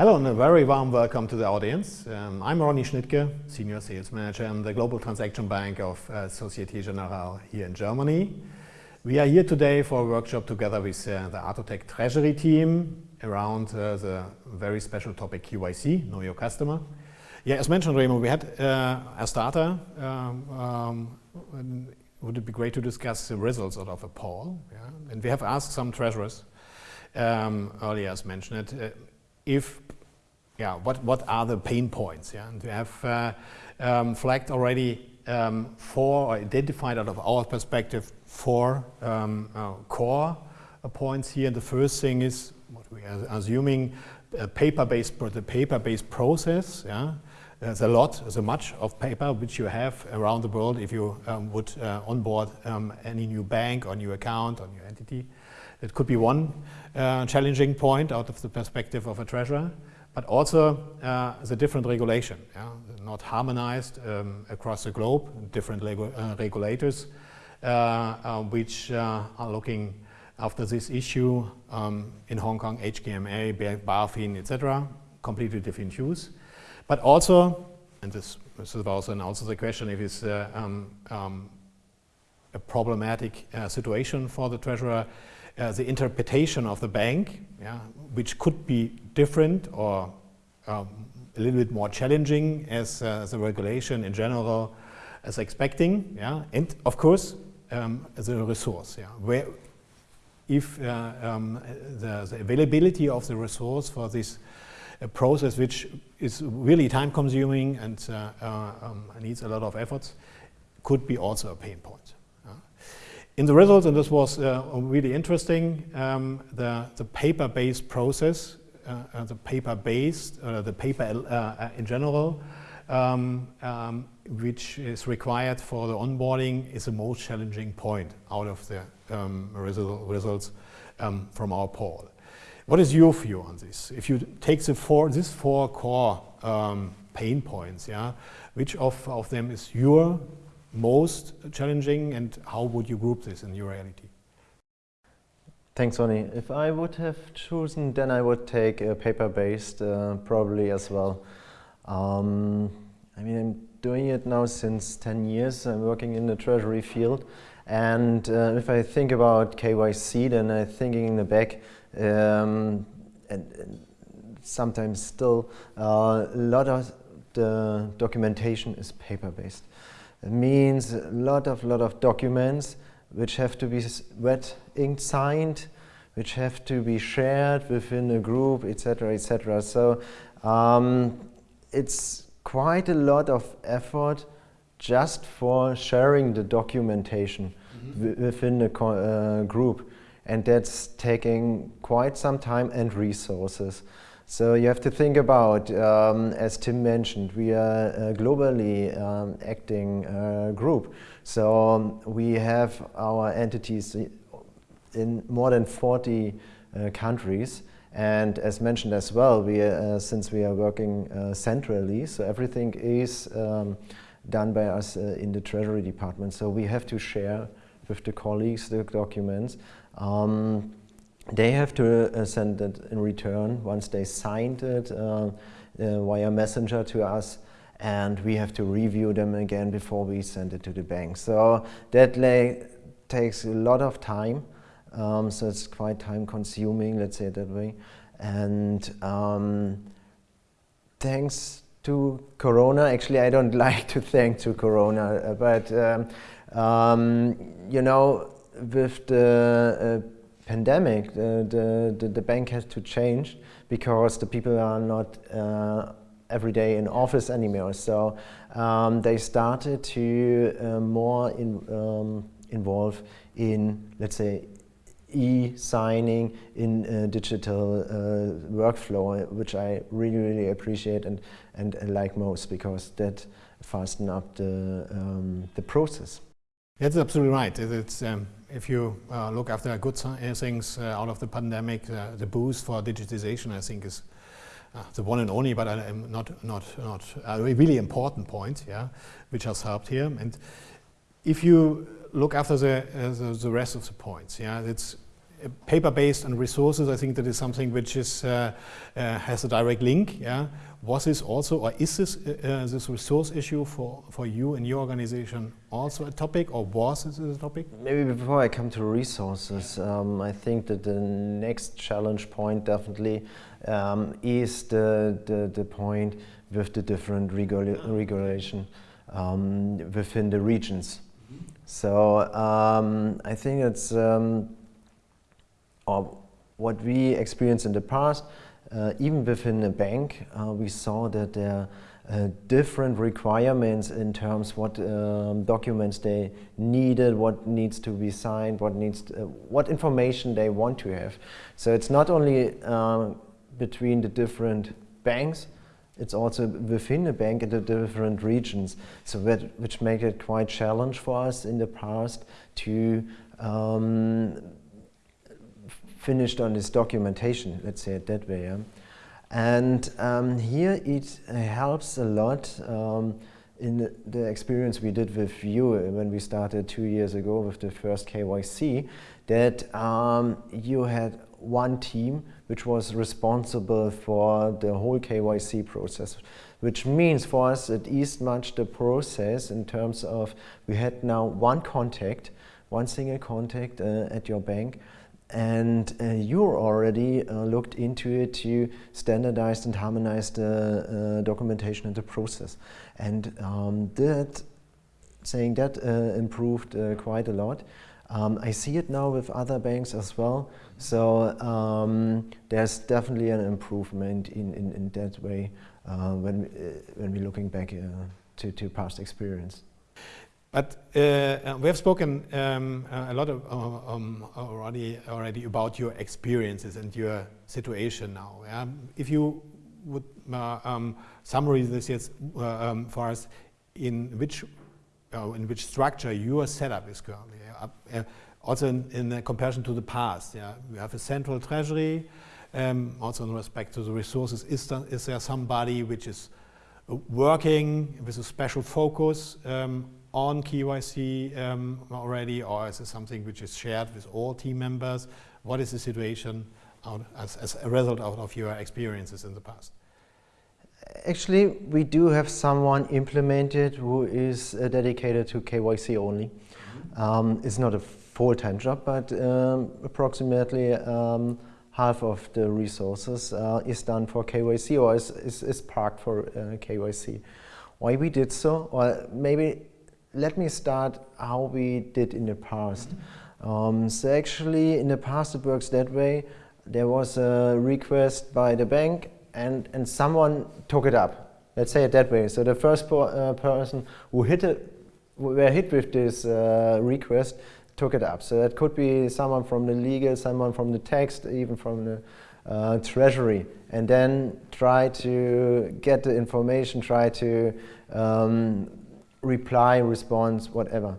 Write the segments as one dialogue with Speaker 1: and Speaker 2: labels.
Speaker 1: Hello and a very warm welcome to the audience. Um, I'm Ronny Schnittke, Senior Sales Manager in the Global Transaction Bank of uh, Societe Generale here in Germany. We are here today for a workshop together with uh, the Atotech Treasury team around uh, the very special topic KYC, Know Your Customer. Yeah, as mentioned, Remo, we had uh, a starter. Um, um, would it be great to discuss the results of a poll? Yeah? And we have asked some treasurers um, earlier, as mentioned, uh, if yeah, what, what are the pain points? Yeah? And we have uh, um, flagged already um, four, or identified out of our perspective, four um, uh, core uh, points here. And the first thing is, what we are assuming, a paper-based the paper-based process. Yeah? There's a lot, there's a much of paper which you have around the world if you um, would uh, onboard um, any new bank or new account or new entity. It could be one uh, challenging point out of the perspective of a treasurer but also uh, the different regulation, yeah? not harmonized um, across the globe, different uh, regulators uh, uh which uh, are looking after this issue um, in Hong Kong, HKMA, BaFin, etc., completely different views. But also, and this, is also and also the question if it's um, um, a problematic situation for the treasurer, the interpretation of the bank, yeah, which could be different or um, a little bit more challenging as uh, the regulation in general is expecting. Yeah? And of course, um, the resource. Yeah? Where if uh, um, the, the, availability of the resource for this uh, process, which is really time consuming and uh, uh, um, needs a lot of efforts, could be also a pain point. In the results, and this was uh, really interesting, um, the, the paper-based process uh, uh, the paper-based, uh, the paper in general, um, um, which is required for the onboarding is the most challenging point out of the um, result, results um, from our poll. What is your view on this? If you take the four, these four core um, pain points, yeah, which of, of them is your most challenging and how would you group this in your reality?
Speaker 2: Thanks, Ronny. If I would have chosen, then I would take a paper-based uh, probably as well. Um, I mean, I'm doing it now since 10 years. I'm working in the treasury field. And uh, if I think about KYC, then I'm thinking in the back, um, and, and, sometimes still, uh, a lot of the documentation is paper-based. It means a lot of, lot of documents which have to be wet ink signed, which have to be shared within a group, etc., etc. So um, it's quite a lot of effort just for sharing the documentation mm -hmm. within the uh, group. And that's taking quite some time and resources. So you have to think about, um, as Tim mentioned, we are a globally um, acting uh, group. So um, we have our entities in more than 40 uh, countries. And as mentioned as well, we, uh, since we are working uh, centrally, so everything is um, done by us uh, in the Treasury Department. So we have to share with the colleagues the documents. Um, they have to uh, send it in return once they signed it uh, via messenger to us and we have to review them again before we send it to the bank. So that takes a lot of time. Um, so it's quite time consuming, let's say it that way. And um, thanks to Corona, actually I don't like to thank to Corona, uh, but um, um, you know, with the uh, pandemic, the, the, the, bank has to change because the people are not uh, every day in office anymore. So um, they started to uh, more in, um, involve in, let's say, e-signing in uh, digital uh, workflow, which I really, really appreciate and, and, like most because that fasten up the, um, the process.
Speaker 1: That's absolutely right. It's, um, if you uh, look after good things uh, out of the pandemic, uh, the boost for digitization, I think, is uh, the one and only, but uh, not not not a really important point, yeah, which has helped here. And if you look after the uh, the, the, rest of the points, yeah, it's paper-based and resources, I think that is something which is, uh, uh, has a direct link. Yeah? Was this also, or is this, uh, this resource issue for, for you and your organization also a topic, or was this a topic?
Speaker 2: Maybe before I come to resources, um, I think that the next challenge point definitely um, is the, the, the point with the different regula regulation um, within the regions. Mm -hmm. So um, I think it's um, what we experienced in the past, uh, even within a bank, uh, we saw that there are uh, different requirements in terms what um, documents they needed, what needs to be signed, what needs, to, uh, what information they want to have. So it's not only uh, between the different banks, it's also within the bank in the different regions. So that, which make it quite challenge for us in the past to um, finished on this documentation, let's say it that way. Yeah? And um, here it helps a lot um, in the, experience we did with you when we started two years ago with the first KYC, that um, you had one team which was responsible for the whole KYC process, which means for us it eased much the process in terms of we had now one contact, one single contact uh, at your bank, and uh, you already uh, looked into it to standardize and harmonize the uh, documentation and the process. And um, that, saying that uh, improved uh, quite a lot. Um, I see it now with other banks as well. So um, there's definitely an improvement in, in, in that way uh, when, when we're looking back to, to past experience.
Speaker 1: But uh, we have spoken um, a lot of, uh, um, already, already about your experiences and your situation now. Yeah? If you would uh, um, summarize this yes, uh, um, for us, in which, uh, in which structure your setup is currently, uh, also in, in comparison to the past. Yeah? We have a central treasury, um, also in respect to the resources. Is there, is there somebody which is working with a special focus um, on KYC um, already, or is it something which is shared with all team members? What is the situation as, as, a result of, of your experiences in the past?
Speaker 2: Actually, we do have someone implemented who is uh, dedicated to KYC only. Mm -hmm. um, it's not a full-time job, but um, approximately um, half of the resources uh, is done for KYC or is, is, is parked for uh, KYC. Why we did so? Or maybe let me start how we did in the past. Um, so actually in the past it works that way. There was a request by the bank and, and someone took it up. Let's say it that way. So the first uh, person who hit it, were hit with this uh, request took it up. So that could be someone from the legal, someone from the text, even from the uh, treasury, and then try to get the information, try to um, reply, response, whatever.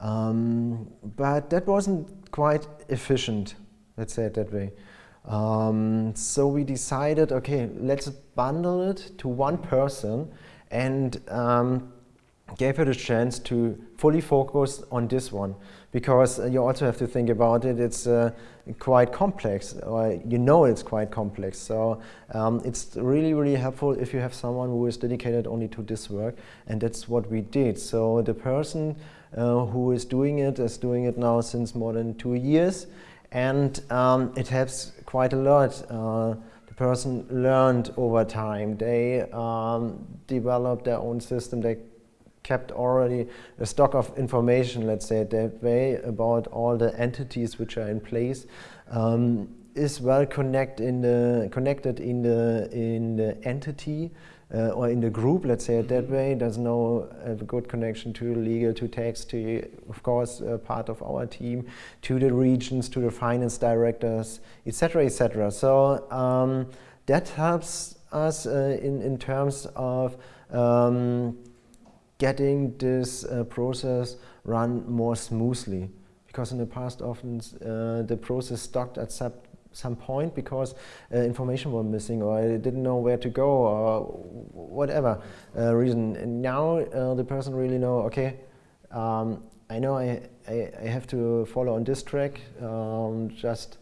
Speaker 2: Um, but that wasn't quite efficient, let's say it that way. Um, so we decided, okay, let's bundle it to one person and um, gave her the chance to fully focus on this one because you also have to think about it it's uh, quite complex or you know it's quite complex. So um, it's really really helpful if you have someone who is dedicated only to this work and that's what we did. So the person uh, who is doing it is doing it now since more than two years and um, it helps quite a lot. Uh, the person learned over time. They um, developed their own system. They kept already a stock of information, let's say that way, about all the entities which are in place, um, is well connect in the, connected in the, in the entity uh, or in the group, let's say it that mm-hmm. way. There's no a good connection to legal, to tax, to, of course, uh, part of our team, to the regions, to the finance directors, etc., etc. So um, that helps us uh, in, in terms of um, getting this uh, process run more smoothly. Because in the past often uh, the process stopped at some, some point because uh, information was missing or I didn't know where to go or whatever uh, reason. And now uh, the person really know, okay, um, I know I, I, I, have to follow on this track, um, just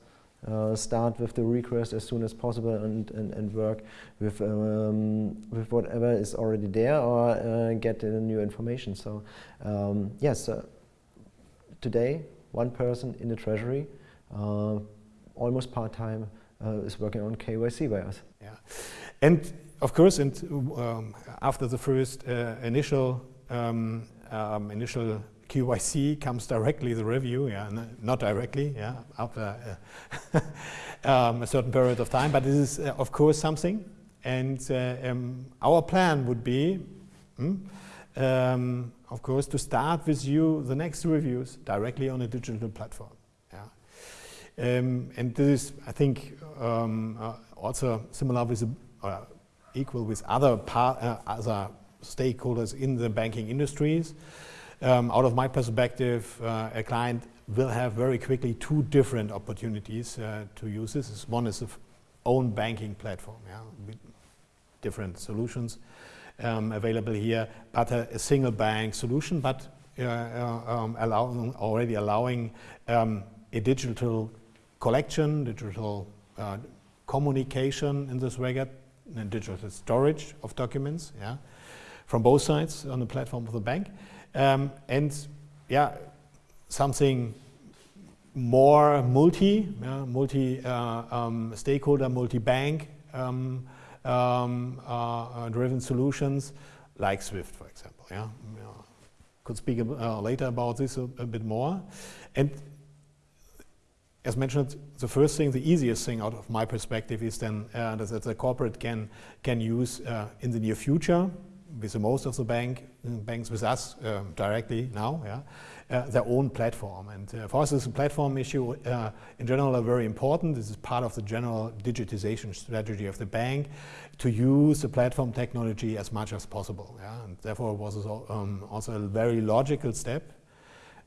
Speaker 2: uh, start with the request as soon as possible and, and, and work with, um, with whatever is already there or uh, get new information. So um, yes, uh, today one person in the treasury, uh, almost part-time, uh, is working on KYC by us.
Speaker 1: Yeah, and of course, and um, after the first initial um, um, initial KYC comes directly the review, yeah, not directly, yeah, after uh, um, a certain period of time, but this is uh, of course something. And uh, um, our plan would be, mm, um, of course, to start with you the next reviews directly on a digital platform. Yeah. Um, and this is, I think, um, uh, also similar with, uh, equal with other, uh, other stakeholders in the banking industries. Um, out of my perspective, uh, a client will have very quickly two different opportunities uh, to use this. One is the own banking platform, yeah, different solutions um, available here, but a, a, single bank solution, but uh, uh um, allowing, already allowing um, a digital collection, digital uh, communication in this regard, and digital storage of documents, yeah, from both sides on the platform of the bank. Um, and yeah, something more multi, yeah, multi uh, um, stakeholder, multi-bank um, um uh, uh, driven solutions like Swift, for example. Yeah, yeah. could speak uh, later about this a, a, bit more. And as mentioned, the first thing, the easiest thing out of my perspective is then uh, that the corporate can can use uh, in the near future with most of the bank banks with us um, directly now, yeah, uh, their own platform. And uh, for us, this platform issue uh, in general are very important. This is part of the general digitization strategy of the bank to use the platform technology as much as possible. Yeah? And therefore, it was um, also a very logical step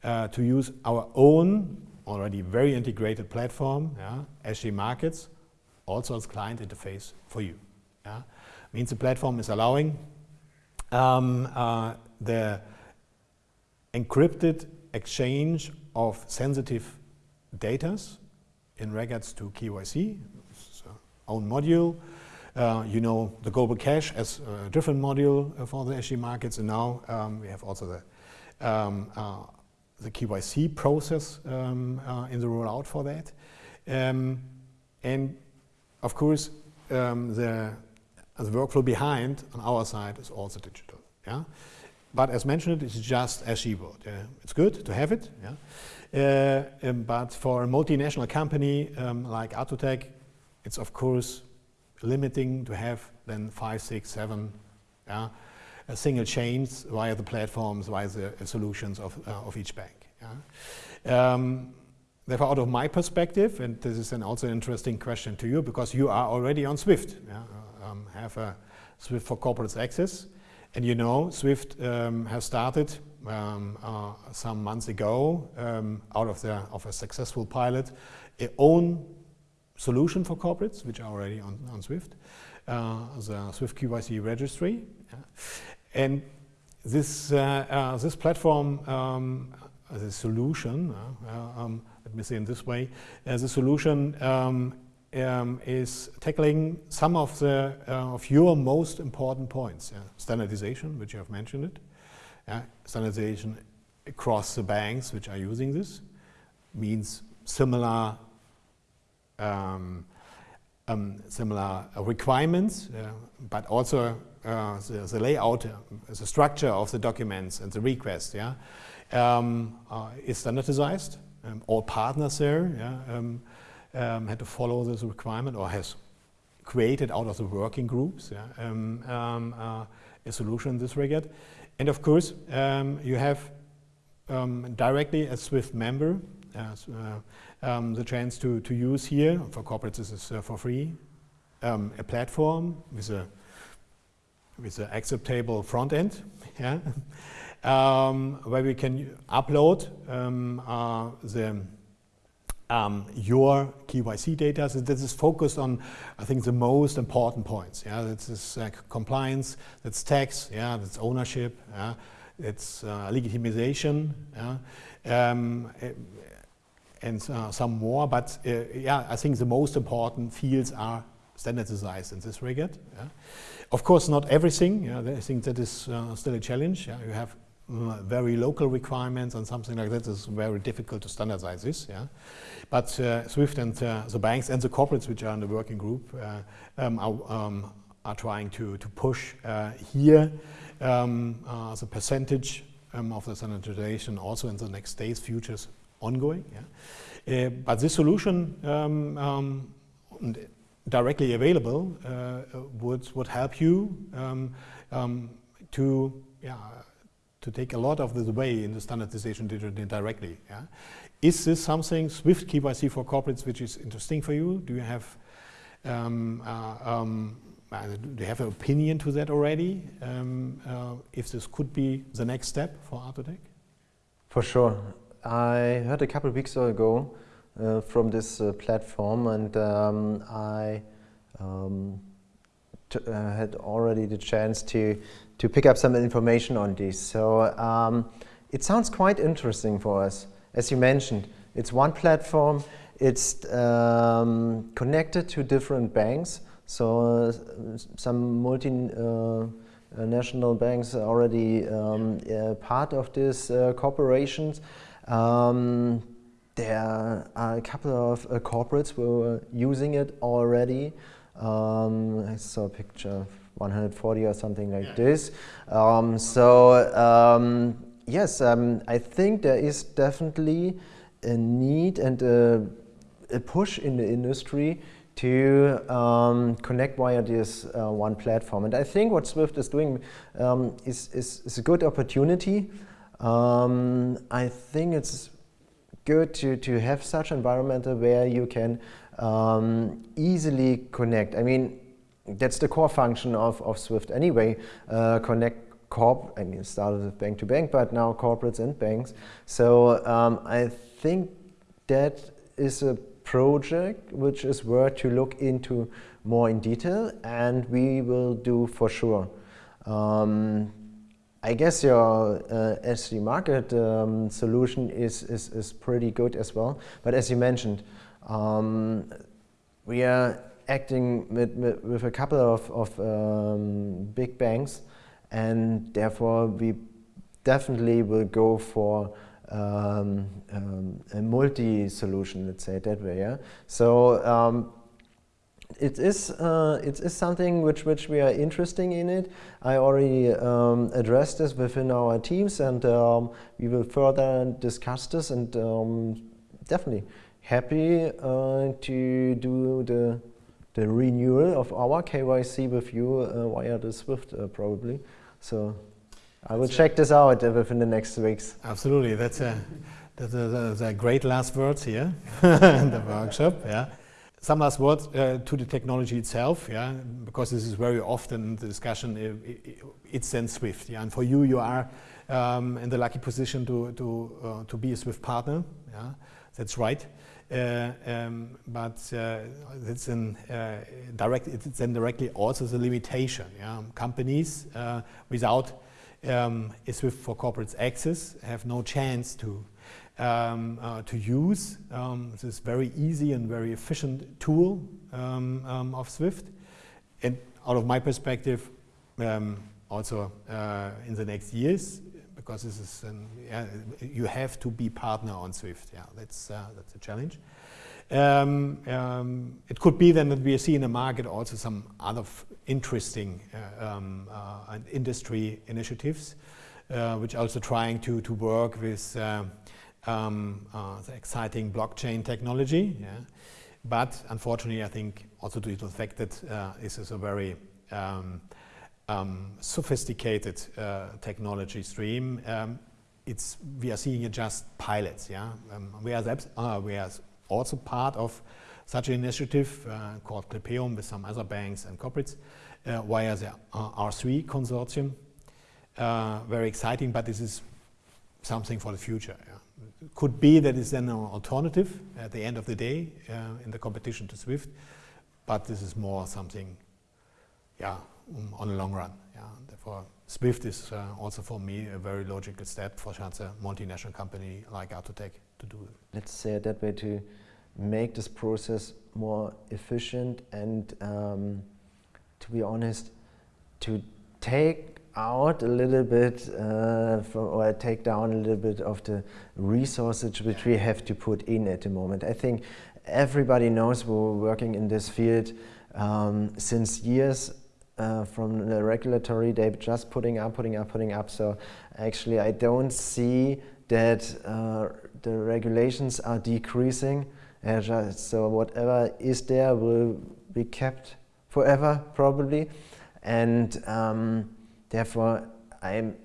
Speaker 1: uh, to use our own already very integrated platform, yeah, SG Markets, also as client interface for you. Yeah? Means the platform is allowing um, uh, the encrypted exchange of sensitive data in regards to KYC, own module. Uh, you know the global cash as a different module for the SG markets, and now um, we have also the um, uh, the KYC process um, uh, in the rollout for that, um, and of course um, the the workflow behind on our side is also digital. Yeah? But as mentioned, it's just SG board. Yeah? It's good to have it. Yeah? Uh, um, but for a multinational company um, like Atotech, it's of course limiting to have then five, six, seven yeah, single chains via the platforms, via the uh, solutions of, uh, of each bank. Yeah? Um, therefore, out of my perspective, and this is an also an interesting question to you because you are already on Swift. Yeah? Um, have a Swift for Corporates access. And you know, Swift um, has started um, uh, some months ago um, out of, the, of a successful pilot, a own solution for corporates, which are already on, on Swift, uh, the Swift KYC registry. Yeah. And this, uh, uh this platform, um, the solution, uh, uh, um, let me say in this way, the solution um, um, is tackling some of the uh, of your most important points. Yeah. Standardization, which you have mentioned it. Yeah. Standardization across the banks which are using this means similar um, um, similar requirements, but also uh, the, the, layout, uh, the structure of the documents and the request, yeah, um, uh, is standardized. Um, all partners there, yeah, um, um, had to follow this requirement or has created out of the working groups yeah, um, um, uh, a solution in this regard. And of course, um, you have um, directly a SWIFT member uh, um, the chance to, to use here, for corporates this is uh, for free, a platform with a with an acceptable front end, yeah, where we can upload uh, the um, your KYC data. So this is focused on, I think, the most important points. Yeah, this is uh, compliance, that's tax, yeah, that's ownership, yeah, it's uh, legitimization, yeah, um, and uh, some more. But uh, yeah, I think the most important fields are standardized in this regard. Yeah. Of course, not everything. Yeah, I think that is uh, still a challenge. Yeah. You have very local requirements and something like that is very difficult to standardize this. Yeah. But uh, SWIFT and uh, the banks and the corporates which are in the working group um, are, um, are, trying to, to push here um, the percentage um, of the standardization also in the next days, futures ongoing. Yeah. Uh, but this solution um, um, directly available uh, would, would help you to, yeah, to take a lot of the way in the standardization directly. Yeah. Is this something, Swift KYC for corporates, which is interesting for you? Do you have um, uh, um, uh, do you have an opinion to that already? Um, uh, if this could be the next step for Atotech?
Speaker 2: For sure. I heard a couple of weeks ago uh, from this uh, platform and um, I um, uh, had already the chance to, to pick up some information on this. So um, it sounds quite interesting for us. As you mentioned, it's one platform, it's um, connected to different banks, so uh, some multinational uh, banks are already um, uh, part of these uh, corporations. Um, there are a couple of uh, corporates who are using it already. Um, I saw a picture of 140 or something like yeah. this. Um, so um, yes, um, I think there is definitely a need and a, a push in the industry to um, connect via this uh, one platform. And I think what Swift is doing um, is, is, is, a good opportunity. Um, I think it's good to, to have such an environment where you can um, easily connect. I mean, that's the core function of, of Swift anyway, uh, connect corp, I mean, started with bank to bank, but now corporates and banks. So um, I think that is a project which is worth to look into more in detail and we will do for sure. Um, I guess your uh, SG market um, solution is, is, is pretty good as well. But as you mentioned, um, we are acting with, with, a couple of, of um, big banks and therefore we definitely will go for um, um, a multi-solution, let's say that way. Yeah. So um, it is uh, it is something which which we are interested in it. I already um, addressed this within our teams, and um, we will further discuss this. And um, definitely happy uh, to do the the renewal of our KYC with you uh, via the Swift uh, probably. So I will check this out within the next weeks.
Speaker 1: Absolutely, that's a, that's a, that's a great last words here in the workshop. Yeah. Some last words uh, to the technology itself, yeah, because this is very often the discussion. It, it, it's then Swift, yeah, and for you, you are um, in the lucky position to to uh, to be a Swift partner. Yeah, that's right. Uh, um, but uh, it's in uh, direct. It's then directly also the limitation. Yeah, companies uh, without um, Swift for corporates access have no chance to um, uh, to use um, this very easy and very efficient tool um, um, of Swift. And out of my perspective, um, also uh, in the next years, because this is an, yeah, you have to be partner on Swift. Yeah, that's uh, that's a challenge. Um, um, it could be then that we see in the market also some other interesting uh, um, uh, industry initiatives, uh, which also trying to, to work with uh, um, uh, the exciting blockchain technology. Yeah. But unfortunately, I think also due to the fact that uh, this is a very um, um, sophisticated technology stream, it's, we are seeing it just pilots. Yeah, whereas, whereas also part of such an initiative uh, called Clipeum with some other banks and corporates uh, via the uh, R3 consortium. Uh, very exciting, but this is something for the future. Yeah. Could be that it's then an alternative at the end of the day uh, in the competition to SWIFT, but this is more something, yeah, um, on the long run. Yeah. Therefore, Swift is uh, also for me a very logical step for such a multinational company like Atotech to do.
Speaker 2: Let's say it that way to make this process more efficient and um, to be honest, to take out a little bit uh, from, or take down a little bit of the resources which we have to put in at the moment. I think everybody knows we're working in this field um, since years uh, from the regulatory, they're just putting up, putting up, putting up. So actually I don't see that uh, the regulations are decreasing. So whatever is there will be kept forever probably. And um, therefore I'm,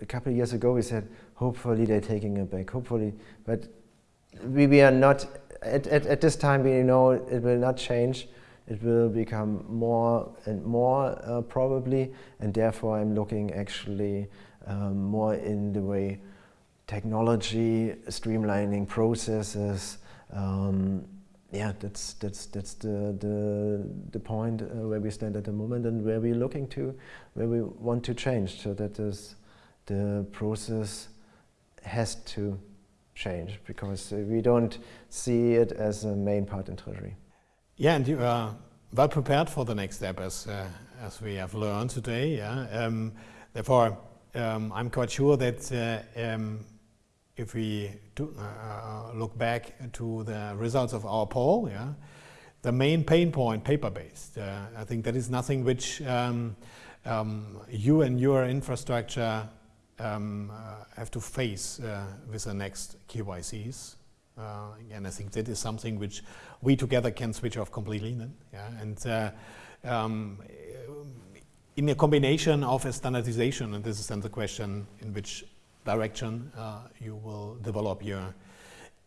Speaker 2: a couple of years ago we said, hopefully they're taking it back, hopefully. But we, we are not, at, at, at this time we know it will not change it will become more and more uh, probably and therefore I'm looking actually um, more in the way technology, streamlining processes, um, yeah, that's that's that's the the the point uh, where we stand at the moment and where we're looking to, where we want to change. So that is the process has to change because uh, we don't see it as a main part in Treasury.
Speaker 1: Yeah, and you are well prepared for the next step, as uh, as we have learned today. Yeah, um, therefore, um, I'm quite sure that uh, um, if we do, uh, look back to the results of our poll, yeah, the main pain point, paper-based. Uh, I think that is nothing which um, um, you and your infrastructure um, uh, have to face uh, with the next KYCs. Uh, and I think that is something which we together can switch off completely then. Yeah? And uh, um, in a combination of a standardization, and this is then the question in which direction uh, you will develop your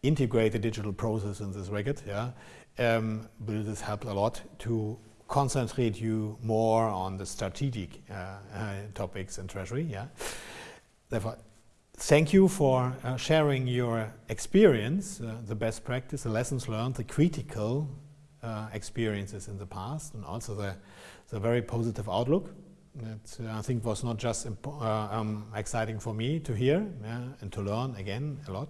Speaker 1: integrated digital process in this record, yeah, um, will this help a lot to concentrate you more on the strategic uh, uh, topics in Treasury, yeah. Therefore, thank you for uh, sharing your experience, uh, the best practice, the lessons learned, the critical uh, experiences in the past, and also the, the very positive outlook. That uh, I think was not just uh, um, exciting for me to hear yeah, and to learn again a lot.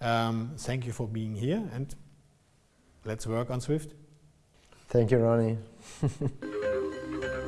Speaker 1: Um, thank you for being here and let's work on Swift.
Speaker 2: Thank you, Ronny.